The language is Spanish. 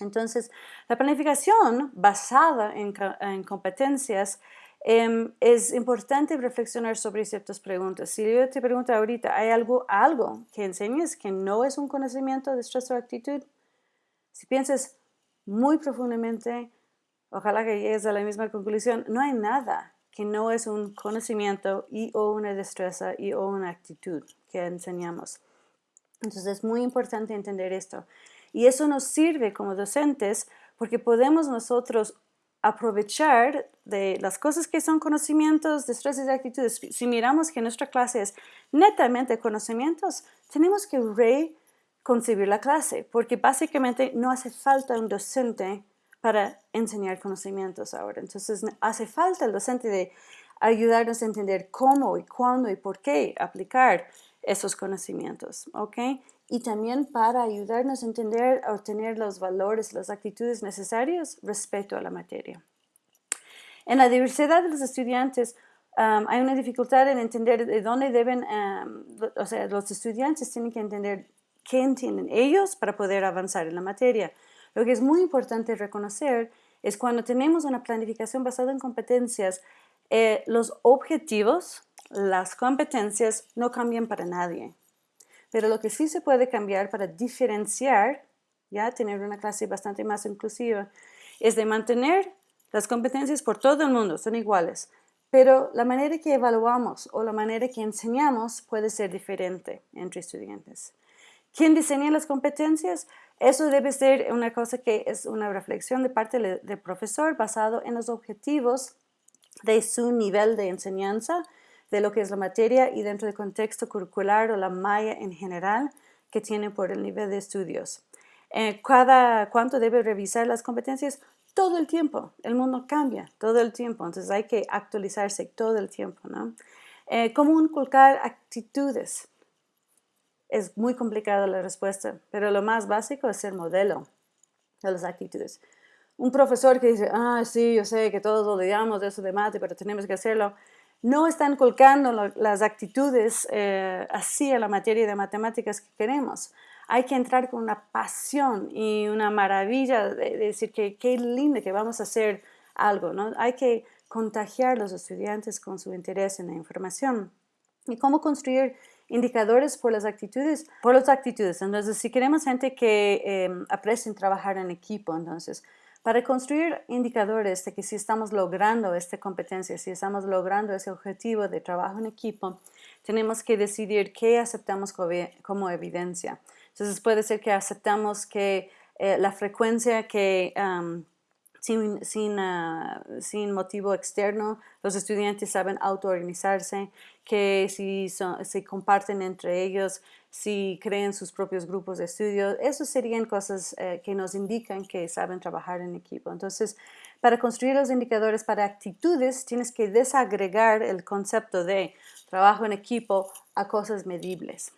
Entonces, la planificación basada en, competencias em, es importante reflexionar sobre ciertas preguntas. Si yo te pregunto ahorita, ¿hay algo, algo que enseñes que no es un conocimiento de estrés o actitud? Si piensas muy profundamente, ojalá que llegues a la misma conclusión, no hay nada que no es un conocimiento y o una destreza y o una actitud que enseñamos. Entonces es muy importante entender esto. Y eso nos sirve como docentes porque podemos nosotros aprovechar de las cosas que son conocimientos, destrezas y actitudes. Si miramos que nuestra clase es netamente conocimientos, tenemos que reconcebir la clase porque básicamente no hace falta un docente para enseñar conocimientos ahora. Entonces hace falta el docente de ayudarnos a entender cómo y cuándo y por qué aplicar esos conocimientos, ¿ok? Y también para ayudarnos a entender, a obtener los valores, las actitudes necesarias respecto a la materia. En la diversidad de los estudiantes hay una dificultad en entender de dónde deben, um, o sea, los estudiantes tienen que entender qué entienden ellos para poder avanzar en la materia. Lo que es muy importante reconocer es cuando tenemos una planificación basada en competencias, eh, los objetivos, las competencias no cambian para nadie. Pero lo que sí se puede cambiar para diferenciar, ya tener una clase bastante más inclusiva, es de mantener las competencias por todo el mundo, son iguales, pero la manera que evaluamos o la manera que enseñamos puede ser diferente entre estudiantes. ¿Quién diseña las competencias? Eso debe ser una cosa que es una reflexión de parte del profesor basado en los objetivos de su nivel de enseñanza de lo que es la materia y dentro del contexto curricular o la malla en general que tiene por el nivel de estudios. Eh, cada cuánto debe revisar las competencias todo el tiempo. El mundo cambia todo el tiempo, entonces hay que actualizarse todo el tiempo. ¿no? Eh, ¿Cómo inculcar actitudes? Es muy complicada la respuesta, pero lo más básico es el modelo de las actitudes. Un profesor que dice, ah, sí, yo sé que todos odiamos eso de mate, pero tenemos que hacerlo no están colocando las actitudes eh, así a la materia de matemáticas que queremos. Hay que entrar con una pasión y una maravilla de, decir que qué lindo que vamos a hacer algo. ¿no? Hay que contagiar a los estudiantes con su interés en la información. ¿Y cómo construir indicadores por las actitudes? Por las actitudes. Entonces, si queremos gente que eh, aprecien trabajar en equipo, entonces, para construir indicadores de que si estamos logrando esta competencia, si estamos logrando ese objetivo de trabajo en equipo, tenemos que decidir qué aceptamos como evidencia. Entonces puede ser que aceptamos que eh, la frecuencia que sin, sin, ah, sin, motivo externo, los estudiantes saben autoorganizarse, que si se comparten entre ellos, si creen sus propios grupos de estudio, esos serían cosas eh, que nos indican que saben trabajar en equipo. Entonces, para construir los indicadores para actitudes, tienes que desagregar el concepto de trabajo en equipo a cosas medibles.